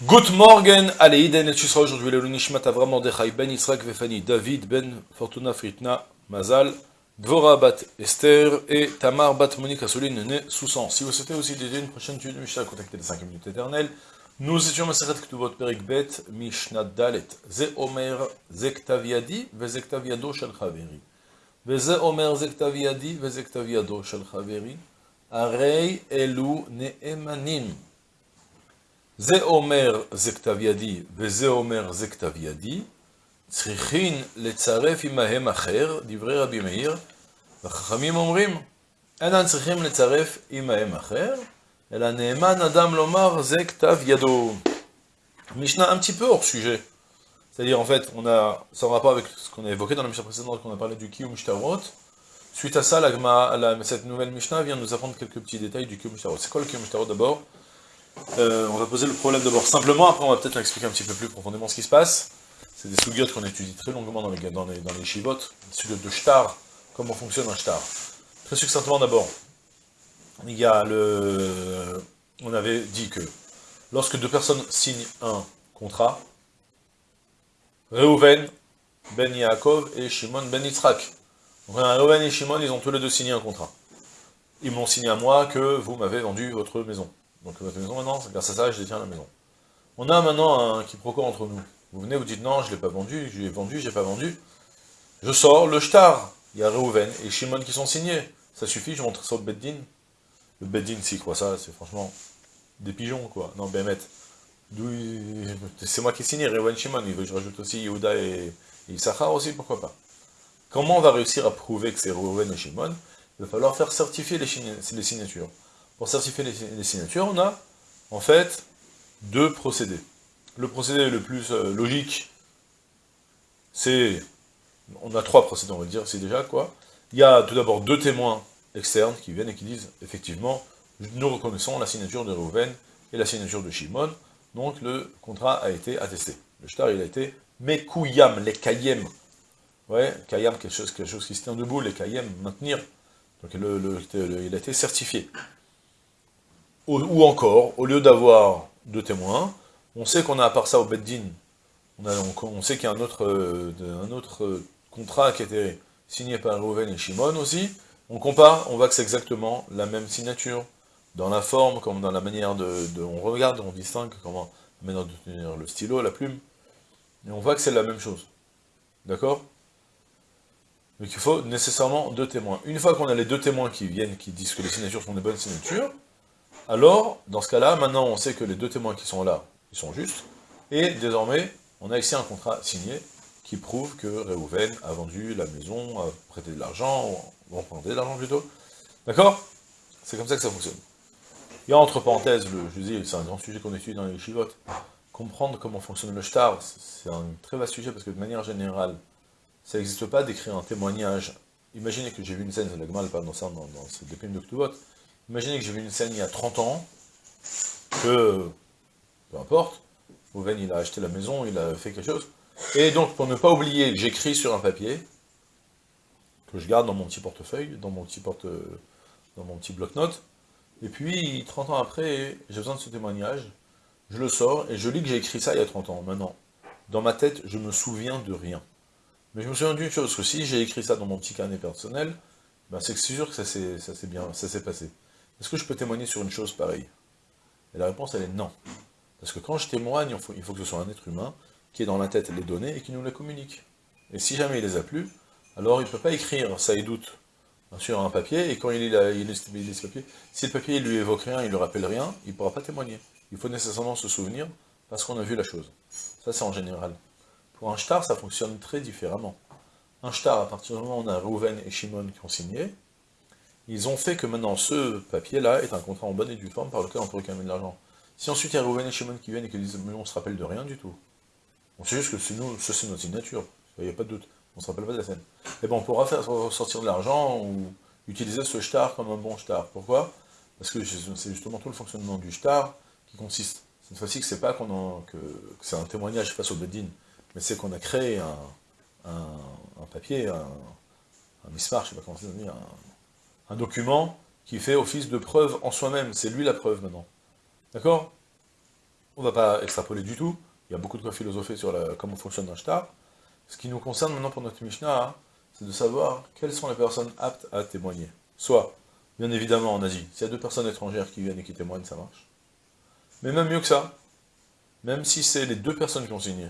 Good morning, allez, Iden et Chusra aujourd'hui, le Nishmat Avram Mordechai Ben Yitzhak Vefani, David Ben Fortuna Fritna Mazal, Dvora Bat Esther et Tamar Bat Monique Assouline né Soussan. Si vous souhaitez aussi dédier une prochaine étude de Mishnah, contactez les 5 minutes éternelles. Nous étions Maseret Ktubot Perik Bet, Mishnah Dalet, Ze Omer Zektaviadi, Ve Zektaviado Shel Chaveri. Ve Ze Omer Zektaviadi, Ve Zektaviado Shel Chaveri. Arei Elu Neemanim. זה אומר זה כתב ידי, וזה אומר זה כתב ידי, צריכין לצרף עמהם אחר, דברי רבי מאיר, והחכמים אומרים, אינם צריכים לצרף עמהם אחר, אלא נאמן אדם לומר זה כתב ידו. Mishnah un petit peu hors sujet. C'est-à-dire, en fait, on a, ça en rapport avec ce qu'on a évoqué dans la Mishnah précédente, qu'on a parlé du Kiyum Shtarot. Suite à ça, la, la, cette nouvelle Mishnah vient nous apprendre quelques petits détails du Kiyum Shtarot. C'est quoi le Kiyum Shtarot d'abord Euh, on va poser le problème d'abord simplement, après on va peut-être expliquer un petit peu plus profondément ce qui se passe. C'est des sougiotes qu'on étudie très longuement dans les, dans les, dans les de shtar, comment fonctionne un shtar. Très succinctement d'abord, il y a le... On avait dit que lorsque deux personnes signent un contrat, Reuven, Ben Yaakov et Shimon Ben Yitzhak. Reuven et Shimon, ils ont tous les deux signé un contrat. Ils m'ont signé à moi que vous m'avez vendu votre maison. Donc votre maison maintenant, grâce à ça, je détiens la maison. On a maintenant un quiproquo entre nous. Vous venez, vous dites non, je ne l'ai pas vendu, je l'ai vendu, je l'ai pas vendu. Je sors le shtar. Il y a Reuven et Shimon qui sont signés. Ça suffit, je montre ça au Beddin. Le Beddin, s'il croit ça, c'est franchement des pigeons, quoi. Non, Bémet. C'est moi qui ai signé, Reuven Shimon. Il veut que je rajoute aussi Yehuda et, et Issachar aussi, pourquoi pas. Comment on va réussir à prouver que c'est Reuven et Shimon? Il va falloir faire certifier les signatures. Pour certifier les, signatures, on a en fait deux procédés. Le procédé le plus euh, logique, c'est... On a trois procédés, on va dire, c'est déjà quoi Il y a tout d'abord deux témoins externes qui viennent et qui disent, effectivement, nous reconnaissons la signature de Reuven et la signature de Shimon, donc le contrat a été attesté. Le shtar, il a été Mekouyam, les kayem. Ouais, kayam, quelque chose, quelque chose qui se tient debout, les kayem, maintenir. Donc il a été certifié. Ou encore, au lieu d'avoir deux témoins, on sait qu'on a à part ça au Beddin, on, on, sait qu'il y a un autre, euh, euh, contrat qui a été signé par Reuven et Shimon aussi, on compare, on voit que c'est exactement la même signature, dans la forme, comme dans la manière de, on regarde, on distingue comment, manière de tenir le stylo, la plume, et on voit que c'est la même chose, d'accord? Donc il faut nécessairement deux témoins. Une fois qu'on a les deux témoins qui viennent, qui disent que les signatures sont des bonnes signatures, alors, dans ce cas-là, maintenant on sait que les deux témoins qui sont là, ils sont justes, et désormais, on a ici un contrat signé qui prouve que Réhouven a vendu la maison, a prêté de l'argent, ou emprunté de l'argent plutôt. D'accord? C'est comme ça que ça fonctionne. A entre parenthèses, le, je dis, c'est un grand sujet qu'on étudie dans les chivotes, comprendre comment fonctionne le shtar, c'est un très vaste sujet, parce que de manière générale, ça n'existe pas d'écrire un témoignage. Imaginez que j'ai vu une scène, c'est la pas dans ça, dans, dans cette de Ktubot, Imaginez que j'ai vu une scène il y a 30 ans, que, peu importe, Oven il a acheté la maison, il a fait quelque chose, et donc pour ne pas oublier, j'écris sur un papier, que je garde dans mon petit portefeuille, dans mon petit porte, dans mon petit bloc-notes, et puis 30 ans après, j'ai besoin de ce témoignage, je le sors, et je lis que j'ai écrit ça il y a 30 ans. Maintenant, dans ma tête, je me souviens de rien. Mais je me souviens d'une chose, que si j'ai écrit ça dans mon petit carnet personnel, ben c'est sûr que ça s'est bien, ça s'est passé. Est-ce que je peux témoigner sur une chose pareille? Et la réponse, elle est non. Parce que quand je témoigne, il faut, que ce soit un être humain qui ait dans la tête les données et qui nous les communique. Et si jamais il les a plus, alors il ne peut pas écrire ça et doute sur un papier, et quand il, il, il, ce papier, si le papier lui évoque rien, il ne lui rappelle rien, il ne pourra pas témoigner. Il faut nécessairement se souvenir, parce qu'on a vu la chose. Ça, c'est en général. Pour un shtar, ça fonctionne très différemment. Un shtar, à partir du moment où on a Rouven et Shimon qui ont signé, ils ont fait que maintenant ce papier-là est un contrat en bonne et due forme par lequel on peut réclamer de l'argent. Si ensuite il y a Rouven et Shimon qui viennent et qui disent mais on se rappelle de rien du tout. On sait juste que c'est nous, c'est notre signature, il n'y a pas de doute, on ne se rappelle pas de la scène. Et bon, on pourra faire sortir de l'argent ou utiliser ce shtar comme un bon shtar. Pourquoi? Parce que c'est justement tout le fonctionnement du shtar qui consiste, cette fois-ci que c'est pas qu'on que, c'est un témoignage face au Bedin, mais c'est qu'on a créé un, un, papier, un, un mismar, je sais pas comment ça dire, un, un document qui fait office de preuve en soi-même. C'est lui la preuve maintenant. D'accord? On va pas extrapoler du tout, il y a beaucoup de quoi philosopher sur la, comment fonctionne un. Ce qui nous concerne maintenant pour notre Mishnah, hein, c'est de savoir quelles sont les personnes aptes à témoigner. Soit, bien évidemment en Asie, s'il y a deux personnes étrangères qui viennent et qui témoignent, ça marche. Mais même mieux que ça, même si c'est les deux personnes qui ont signé,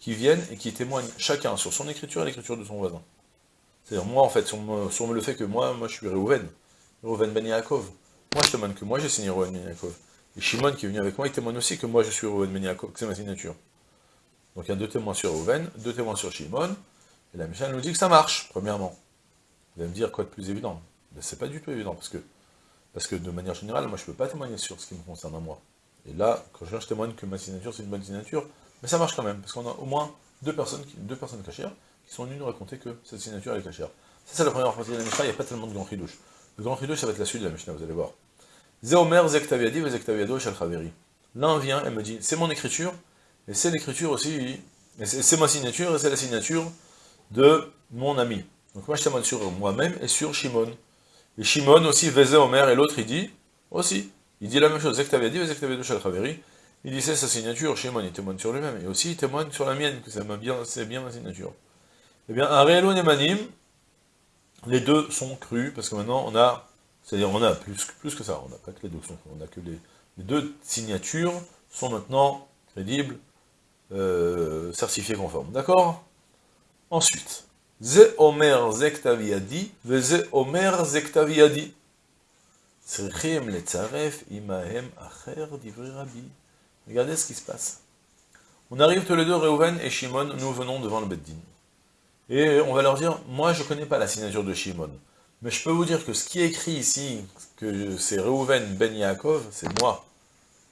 qui viennent et qui témoignent chacun sur son écriture et l'écriture de son voisin. C'est-à-dire, moi, en fait, sur, le fait que moi, moi, je suis Reuven, Reuven Ben Yaakov. Moi, je témoigne que moi, j'ai signé Reuven Ben Yaakov. Et Shimon, qui est venu avec moi, il témoigne aussi que moi, je suis Reuven Ben Yaakov, que c'est ma signature. Donc, il y a deux témoins sur Reuven, deux témoins sur Shimon, et la Michel nous dit que ça marche, premièrement. Vous allez me dire, quoi de plus évident Mais c'est pas du tout évident, parce que, de manière générale, moi, je peux pas témoigner sur ce qui me concerne à moi. Et là, quand je, témoigne que ma signature, c'est une bonne signature, mais ça marche quand même, parce qu'on a au moins deux personnes, deux personnes cachères, qui sont venues nous raconter que cette signature est cachère. Ça, c'est la première partie de la Mishnah, il n'y a pas tellement de grand chidouche. Le grand chidouche, ça va être la suite de la Mishnah, vous allez voir. Zéomer Zektaviadi, Zektaviado, Shalchaveri. L'un vient et me dit, c'est mon écriture, et c'est l'écriture aussi, c'est ma signature, et c'est la signature de mon ami. Donc moi, je témoigne sur moi-même et sur Shimon. Et Shimon aussi, Vezé Omer, et l'autre, il dit, aussi, il dit la même chose, Zektaviadi, Zektaviado, Shalchaveri. Il dit, c'est sa signature, Shimon, il témoigne sur lui-même, et aussi, il témoigne sur la mienne, que c'est bien, bien ma signature. Eh bien, un réel Nemanim, les deux sont crus, parce que maintenant, on a c'est-à-dire, on a plus, plus que ça, on n'a pas que les deux on a que les, deux signatures sont maintenant crédibles, euh, certifiées conformes. D'accord? Ensuite, Ze Omer Zektaviadi, Ze Omer Zektaviadi. Regardez ce qui se passe. On arrive tous les deux, Reuven et Shimon, nous venons devant le Beddin. Et on va leur dire, moi je ne connais pas la signature de Shimon. Mais je peux vous dire que ce qui est écrit ici, que c'est Reuven Ben Yaakov, c'est moi.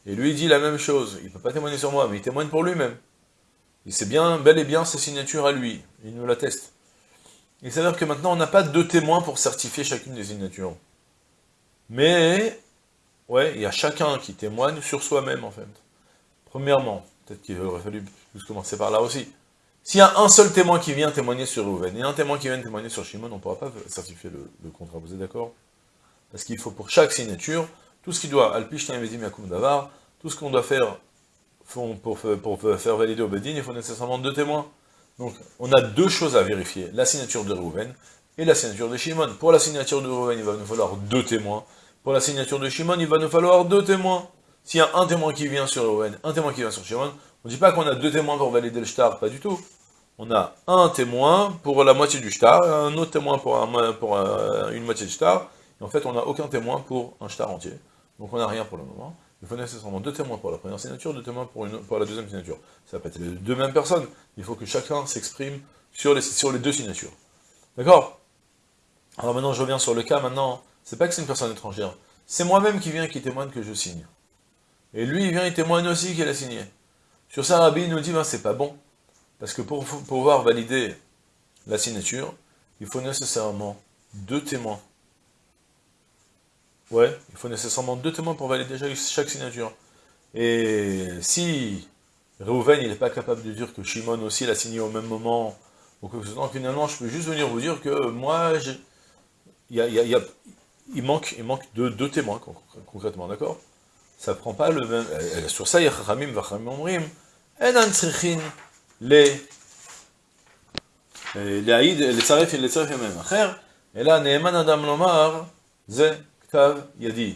Et lui dit la même chose. Il ne peut pas témoigner sur moi, mais il témoigne pour lui-même. Il sait bien, bel et bien, sa signature à lui. Il nous l'atteste. Il s'avère que maintenant, on n'a pas deux témoins pour certifier chacune des signatures. Mais, ouais, il y a chacun qui témoigne sur soi-même, en fait. Premièrement, peut-être qu'il aurait fallu commencer par là aussi. S'il y a un seul témoin qui vient témoigner sur Reuven et un témoin qui vient témoigner sur Shimon, on ne pourra pas certifier le, contrat, vous êtes d'accord? Parce qu'il faut pour chaque signature, tout ce qui doit, Alpish Yakum Davar, tout ce qu'on doit faire pour, faire valider au Bedin, il faut nécessairement deux témoins. Donc, on a deux choses à vérifier, la signature de Reuven et la signature de Shimon. Pour la signature de Reuven, il va nous falloir deux témoins. Pour la signature de Shimon, il va nous falloir deux témoins. S'il y a un témoin qui vient sur Reuven, un témoin qui vient sur Shimon, on ne dit pas qu'on a deux témoins pour valider le shtar, pas du tout on a un témoin pour la moitié du shtar, un autre témoin pour, une moitié du shtar, en fait on n'a aucun témoin pour un shtar entier. Donc on n'a rien pour le moment. Il faut nécessairement deux témoins pour la première signature, deux témoins pour, la deuxième signature. Ça va pas être les deux mêmes personnes, il faut que chacun s'exprime sur les, sur les deux signatures. D'accord? Alors maintenant je reviens sur le cas, maintenant, c'est pas que c'est une personne étrangère, c'est moi-même qui viens qui témoigne que je signe. Et lui il vient, il témoigne aussi qu'il a signé. Sur ça, Rabbi nous dit, ben, c'est pas bon, parce que pour pouvoir valider la signature, il faut nécessairement deux témoins. Ouais, il faut nécessairement deux témoins pour valider chaque signature. Et si Reuven n'est pas capable de dire que Shimon aussi l'a signé au même moment, ou que finalement je peux juste venir vous dire que moi, il, manque, il manque deux, témoins concrètement, d'accord? Ça prend pas le même... Sur ça, il y a Chachamim, Vachamim, Omrim, להעיד, לצרף, לצרף ימיהם אחר, אלא נאמן אדם לומר, זה כתב ידי.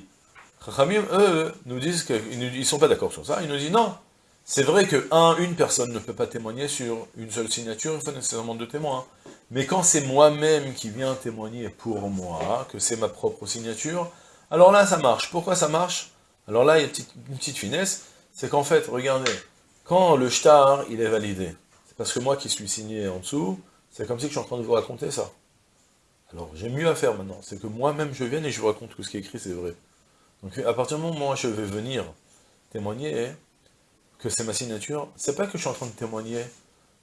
Chachamim, eux, nous disent qu'ils ne sont pas d'accord sur ça, ils nous disent non, c'est vrai que un, une personne ne peut pas témoigner sur une seule signature, il faut nécessairement deux témoins. Mais quand c'est moi-même qui viens témoigner pour moi, que c'est ma propre signature, alors là ça marche. Pourquoi ça marche Alors là, il y a une petite, une petite finesse, c'est qu'en fait, regardez, le shtar, il est validé, parce que moi qui suis signé en dessous, c'est comme si je suis en train de vous raconter ça. Alors j'ai mieux à faire maintenant, c'est que moi-même je viens et je vous raconte que ce qui est écrit c'est vrai. Donc à partir du moment où je vais venir témoigner que c'est ma signature, c'est pas que je suis en train de témoigner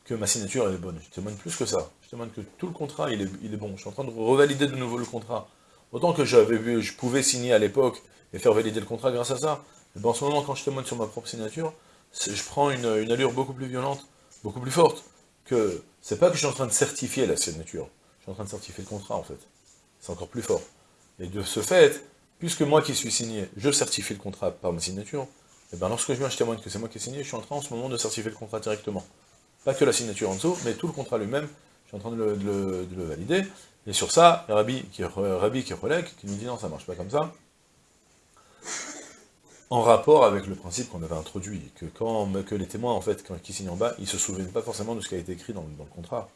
que ma signature est bonne, je témoigne plus que ça. Je témoigne que tout le contrat il est, bon, je suis en train de revalider de nouveau le contrat. Autant que j'avais vu, je pouvais signer à l'époque et faire valider le contrat grâce à ça. Mais en ce moment, quand je témoigne sur ma propre signature, je prends une, allure beaucoup plus violente, beaucoup plus forte, que c'est pas que je suis en train de certifier la signature, je suis en train de certifier le contrat en fait. C'est encore plus fort. Et de ce fait, puisque moi qui suis signé, je certifie le contrat par ma signature, Et bien lorsque je viens, je témoigne que c'est moi qui ai signé, je suis en train en ce moment de certifier le contrat directement. Pas que la signature en dessous, mais tout le contrat lui-même, je suis en train de le, valider. Et sur ça, Rabbi qui, Rabbi qui relègue, qui nous dit non, ça marche pas comme ça, en rapport avec le principe qu'on avait introduit, que quand que les témoins, en fait, quand, qui signent en bas, ils se souviennent pas forcément de ce qui a été écrit dans, le contrat.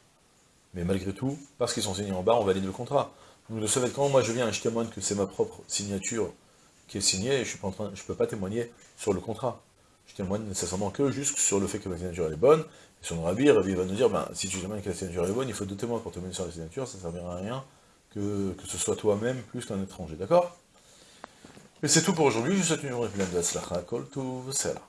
Mais malgré tout, parce qu'ils sont signés en bas, on valide le contrat. Donc de ce quand moi je viens et je témoigne que c'est ma propre signature qui est signée, je ne peux pas témoigner sur le contrat. Je témoigne nécessairement que juste sur le fait que ma signature est bonne, et sur le le rabbi va nous dire, ben, si tu témoignes que la signature est bonne, il faut deux témoins pour témoigner sur la signature, ça ne servira à rien que, que ce soit toi-même plus qu'un étranger, d'accord? Et c'est tout pour aujourd'hui, je vous souhaite une journée pleine de Kol là.